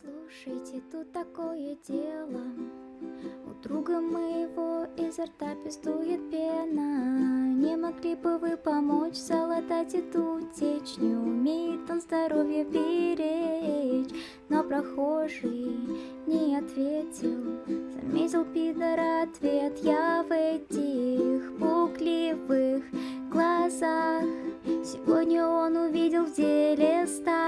Слушайте, тут такое дело. У друга моего изо рта пестует пена. Не могли бы вы помочь залатать эту течь Не умеет он здоровье беречь. Но прохожий не ответил. Заметил пидора ответ. Я в этих пукливых глазах. Сегодня он увидел в деле Тут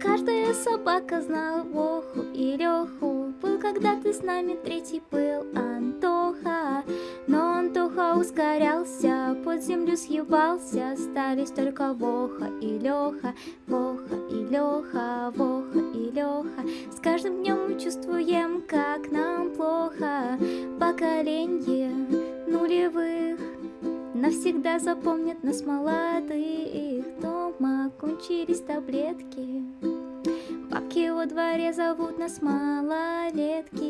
каждая собака знала Воху и Леху Был когда-то с нами третий был Антоха. Но Антоха ускорялся, под землю съебался. Остались только Воха и Леха Воха и Леха, Воха и Леха С каждым днем мы чувствуем, как нам плохо. Поколение нулевых Навсегда запомнят нас молодых Дома кончились таблетки. Бабки во дворе зовут нас малолетки.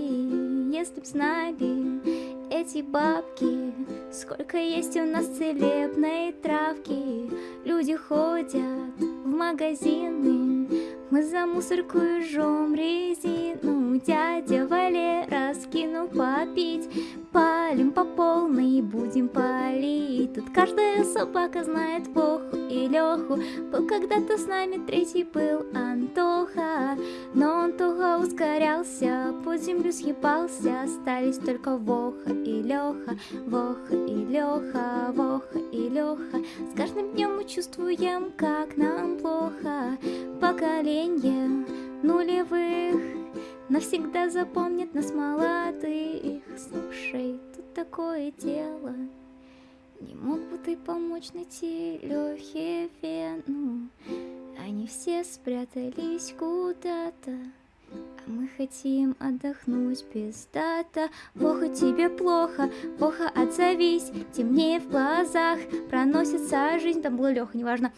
Если б знали эти бабки Сколько есть у нас целебной травки. Люди ходят в магазины Мы за мусорку жжем резину. Дядя Валера скинул попить. Палим по полной и будем палить. Тут каждая собака знает Воху и Леху Был когда-то с нами третий был Антоха ускорялся, под землю съебался Остались только Воха и Леха Воха и Леха, Воха и Леха С каждым днем мы чувствуем, как нам плохо. Поколение нулевых Навсегда запомнит нас молодых. Слушай, тут такое дело. Не мог бы ты помочь найти Лехе вену? Они все спрятались куда-то мы хотим отдохнуть без дата. Плохо тебе плохо, плохо отзовись. Темнее в глазах, проносится жизнь. Там было Леха, неважно.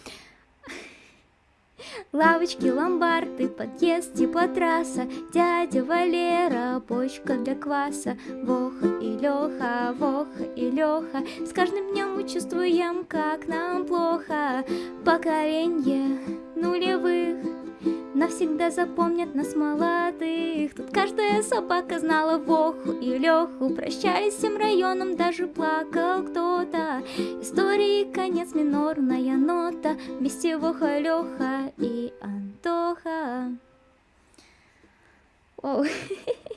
Лавочки, ломбарды, подъезд, теплотрасса Дядя Валера, бочка для кваса. Воха и Леха, Воха и Леха. С каждым днем мы чувствуем, как нам плохо. Поколение нулевых Навсегда запомнят нас молодых. Тут каждая собака знала Воху и Леху. Прощаясь всем районом, даже плакал кто-то. Истории конец, минорная нота. Вместе Воха, Леха и Антоха. Оу.